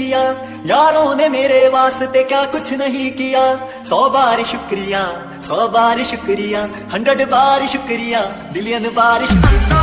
किया। यारों ने मेरे वास्ते क्या कुछ नहीं किया। सौ बार शुक्रिया, सौ बार शुक्रिया हंड्रेड बार शुक्रिया बिलियन बार शुक्रिया।